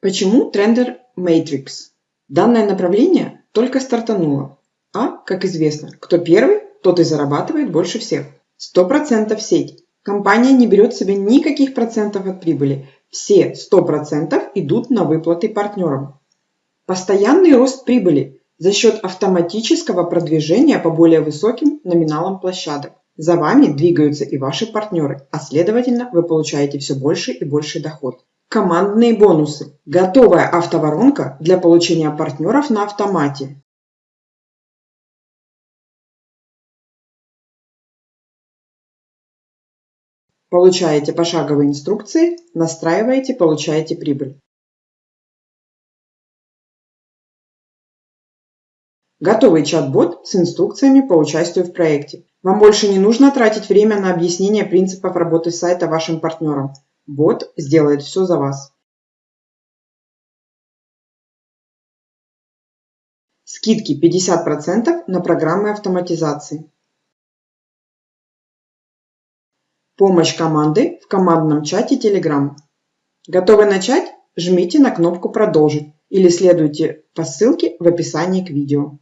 Почему трендер Matrix? Данное направление только стартануло. А, как известно, кто первый, тот и зарабатывает больше всех. 100% сеть. Компания не берет себе никаких процентов от прибыли. Все 100% идут на выплаты партнерам. Постоянный рост прибыли за счет автоматического продвижения по более высоким номиналам площадок. За вами двигаются и ваши партнеры, а следовательно вы получаете все больше и больше доход. Командные бонусы. Готовая автоворонка для получения партнеров на автомате. Получаете пошаговые инструкции, настраиваете, получаете прибыль. Готовый чат-бот с инструкциями по участию в проекте. Вам больше не нужно тратить время на объяснение принципов работы сайта вашим партнерам. Бот сделает все за вас. Скидки 50% на программы автоматизации. Помощь команды в командном чате Telegram. Готовы начать? Жмите на кнопку «Продолжить» или следуйте по ссылке в описании к видео.